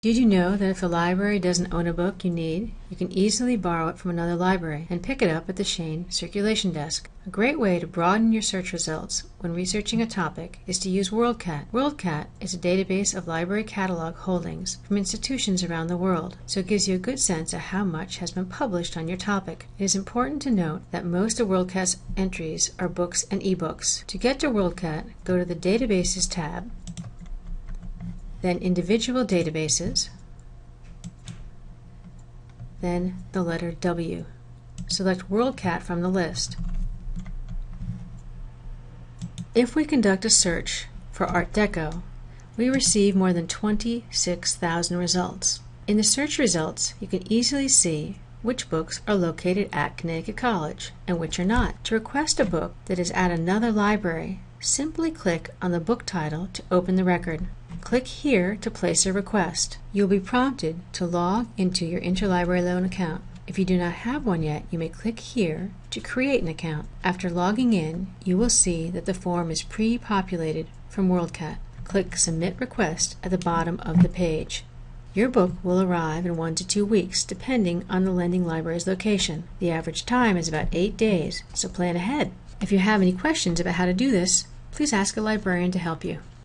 Did you know that if the library doesn't own a book you need, you can easily borrow it from another library and pick it up at the Shain Circulation Desk? A great way to broaden your search results when researching a topic is to use WorldCat. WorldCat is a database of library catalog holdings from institutions around the world, so it gives you a good sense of how much has been published on your topic. It is important to note that most of WorldCat's entries are books and ebooks. To get to WorldCat, go to the Databases tab then individual databases, then the letter W. Select WorldCat from the list. If we conduct a search for Art Deco, we receive more than 26,000 results. In the search results, you can easily see which books are located at Connecticut College and which are not. To request a book that is at another library, simply click on the book title to open the record. Click here to place a request. You'll be prompted to log into your Interlibrary Loan account. If you do not have one yet, you may click here to create an account. After logging in, you will see that the form is pre-populated from WorldCat. Click Submit Request at the bottom of the page. Your book will arrive in one to two weeks, depending on the lending library's location. The average time is about eight days, so plan ahead. If you have any questions about how to do this, please ask a librarian to help you.